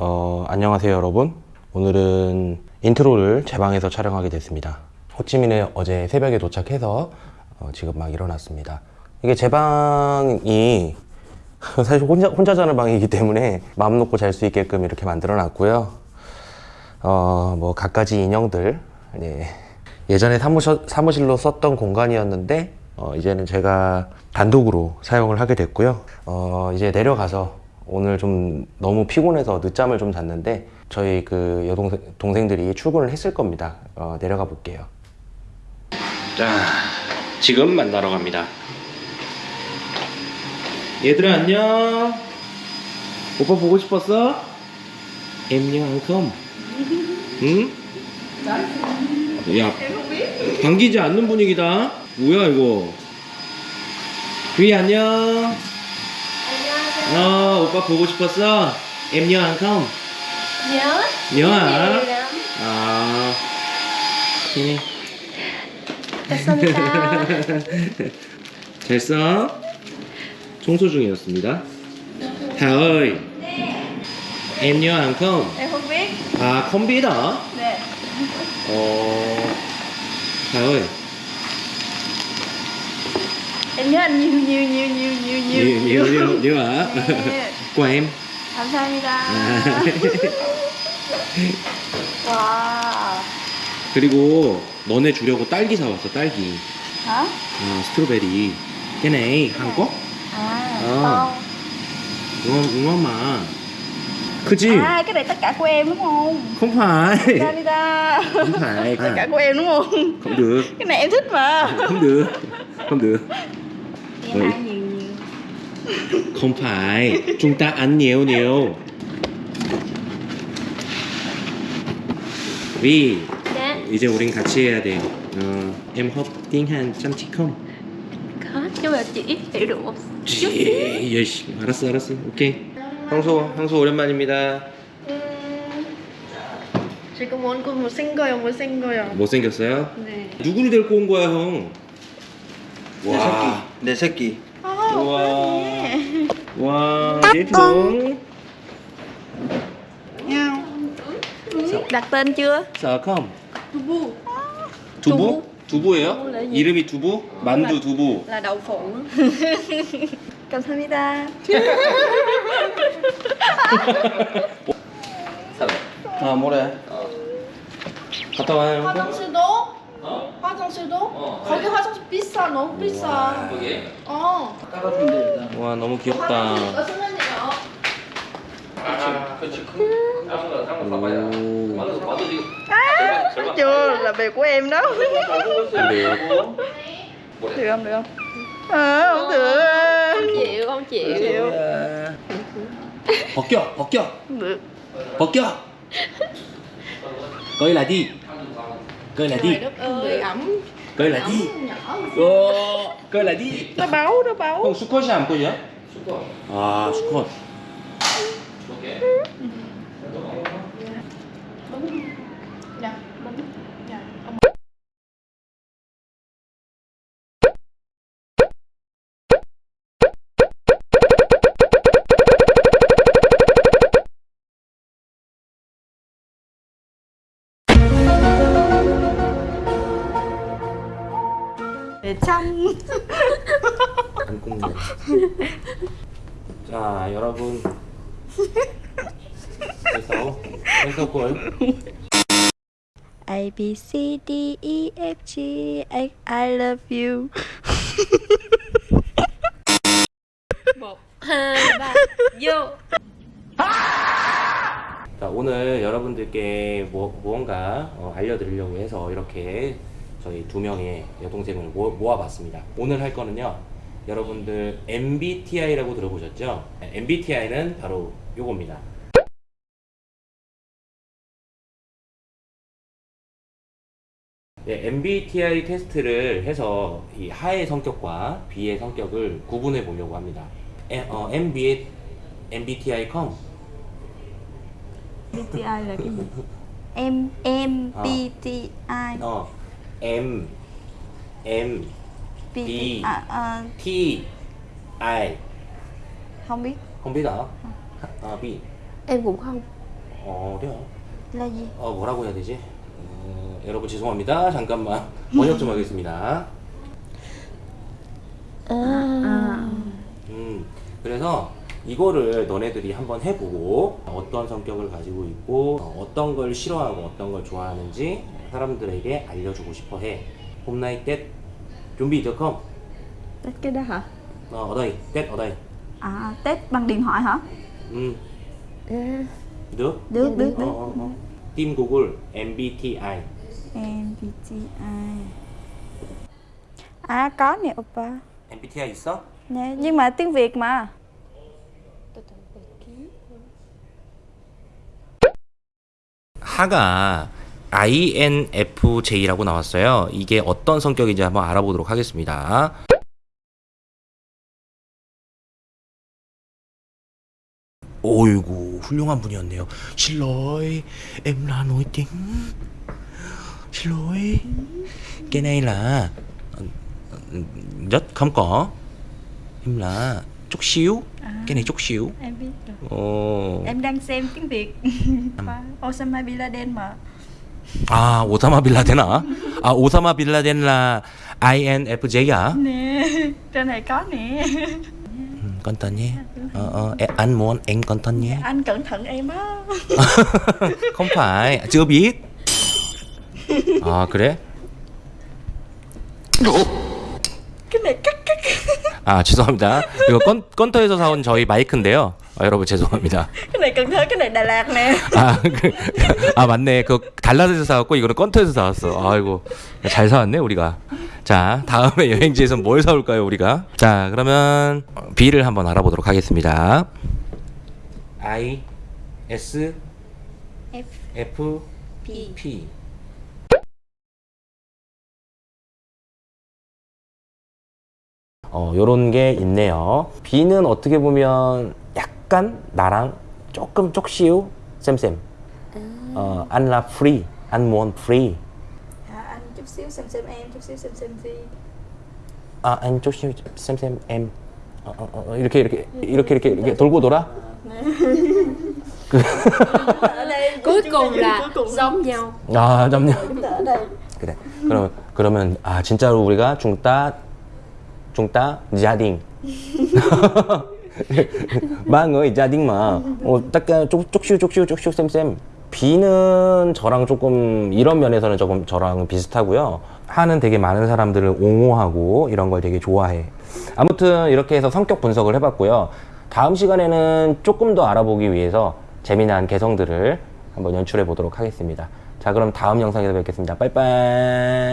어, 안녕하세요 여러분. 오늘은 인트로를 제 방에서 촬영하게 됐습니다. 호치민에 어제 새벽에 도착해서 어, 지금 막 일어났습니다. 이게 제 방이 사실 혼자, 혼자 자는 방이기 때문에 마음 놓고 잘 수 있게끔 이렇게 만들어 놨고요. 어, 뭐 갖가지 인형들. 네. 예전에 사무실, 사무실로 썼던 공간이었는데 어, 이제는 제가 단독으로 사용을 하게 됐고요. 어, 이제 내려가서 오늘 좀 너무 피곤해서 늦잠을 좀 잤는데 저희 그 여동생 동생들이 출근을 했을 겁니다. 어, 내려가 볼게요. 자 지금 만나러 갑니다. 얘들아 안녕. 오빠 보고 싶었어? 컴. 응? 야 반기지 않는 분위기다. 뭐야 이거? 위 안녕 어 오빠 보고 싶었어 엠녕 컴 nhớ nhớ hả Nhiều lắm. 아 감사합니다 잘 써? 청소 중이었습니다 Hà ơi Em nhớ hàng không? em không biết À không biết hả? nè Ồ Hà ơi em nhớ anh nhiều nhiều nhiều nhiều nhiều nhiều nhiều nhiều nhiều nhiều hả? 네. Của em 감사합니다 아. 와 그리고 너네 주려고 딸기 사왔어 딸기 hả 아 스트로베리 à Ờ. con ngon ngon mà 크지? à cái này tất cả của em đúng không không phải 감사합니다 không phải tất cả à, của em đúng không không được cái này em thích mà không được không được không phải chúng ta ăn nhiều nhiều vì dạ 이제 우린 같이 해야 돼 어, em học tiếng Hàn chăm chỉ không? có chứ mà chị hiểu được một chút 예, 열심히 알았어 알았어 오케이 황소 황소 오랜만입니다 지금 원고 못생겨요 못생겨요 못생겼어요? 네 누구를 데리고 온 거야 형? 내 새끼 내 새끼 아 우와. 와 đặt tên chưa sợ không? 두부 두부? 두부예요? gì? 이름이 두부? 만두 두부 là đậu phụ 감사합니다 아 뭐래 갔다 와요 형? 화장실도? 화장실도? 거기 화장실 비싸 너무 비싸 여기? 어돼 일단 와 너무 귀엽다 어쩌면요 thấy chưa là việc của em đó được không được không à, không được không chịu không chịu 벗겨 벗겨 được 벗겨 coi là đi cười lại đi. ơi ẩm. Cười lại đi. Ờ, cười lại đi. Nó báo nó báo. Không sukho giảm cô nhớ à Sukhoi để chăm 안 굽네. 자 여러분. 그래서 그래서 뭘 A B C D E F G H I love you. vô 자, 오늘 여러분들께 뭐, 무언가 어, 알려드리려고 해서 이렇게 저희 두 명의 여동생을 모, 모아봤습니다. 오늘 할 거는요, 여러분들 MBTI라고 들어보셨죠? MBTI는 바로 요겁니다. 네, MBTI 테스트를 해서 이 하의 성격과 B의 성격을 구분해 보려고 합니다. 에, 어, MB, MBTI.com BTI là cái gì em em Ờ. 어, M, M, B. à, à, T, I không biết không biết hả? Ờ, B em cũng không 어려. Là gì? 어 뭐라고 해야 되지? 어, 여러분 죄송합니다. 잠깐만 번역 좀 하겠습니다. 음, 그래서 이거를 너네들이 한번 해보고 어떤 성격을 가지고 있고 어, 어떤 걸 싫어하고 어떤 걸 좋아하는지 사람들에게 알려주고 싶어 해. hôm nay Tết chuẩn bị được không? Tết cái đó hả? Ờ, ở đây, Tết ở đây. À, Tết bằng điện thoại hả? Ừ, Ừ. được. Được, được, Ờ, được. ờ, ờ. Team Google MBTI. MBTI. À, có nè, oppa. MBTI 있어? Nè, nhưng mà tiếng Việt mà. 하가 INFJ라고 나왔어요. 이게 어떤 성격인지 한번 알아보도록 하겠습니다. 오이구 훌륭한 분이었네요. 실로이 tiếng. 실로이 chút xíu cái này chút xíu Em biết rồi. 어. Em đang xem tiếng Việt. Osama Bin Laden mà. 아 오사마 빌라덴아 아 오사마 빌라덴 là INFJ야 Nè, trên này có nè. con tên nhé ờ, ờ, anh muốn em con tên nhé Anh cẩn thận em á. không phải chưa biết 아 그래 Cái này cắt. 아 죄송합니다. 이거 건, 건터에서 사온 저희 마이크인데요. 아, 여러분 죄송합니다. Cái này Cần Thơ, cái này Đà Lạt nè. 아, 그, 아 맞네. 그 달라드에서 사왔고 이거는 건터에서 사왔어. 아이고 잘 사왔네 우리가. 자 다음에 여행지에서 뭘 사올까요 우리가? 자 그러면 B를 한번 알아보도록 하겠습니다. I S F. F P. P 어, 요런 게 있네요. B는 어떻게 보면 약간 나랑 조금 쪽시우 쌤쌤. 어, anh là free, anh muốn free. À, anh chút xíu xem xem em, chút xíu xem xem Phi. 아, anh 쪽시우 쌤쌤 em. 어, 어, 어, 이렇게 이렇게 이렇게 이렇게 이렇게 돌고 돌아. Ở đây Cuối cùng là cuối cùng giống nhau. 아, đây. 그래. 그러면 그러면 아 진짜로 우리가 중따 중따 자딩 망의 자딩마 어 딱간 쪽쪽슈 쪽슈 쪽슈 쌤쌤 B는 저랑 조금 이런 면에서는 조금 저랑 비슷하고요. 하는 되게 많은 사람들을 옹호하고 이런 걸 되게 좋아해. 아무튼 이렇게 해서 성격 분석을 해봤고요. 다음 시간에는 조금 더 알아보기 위해서 재미난 개성들을 한번 연출해 보도록 하겠습니다. 자, 그럼 다음 영상에서 뵙겠습니다. 빠이빠이.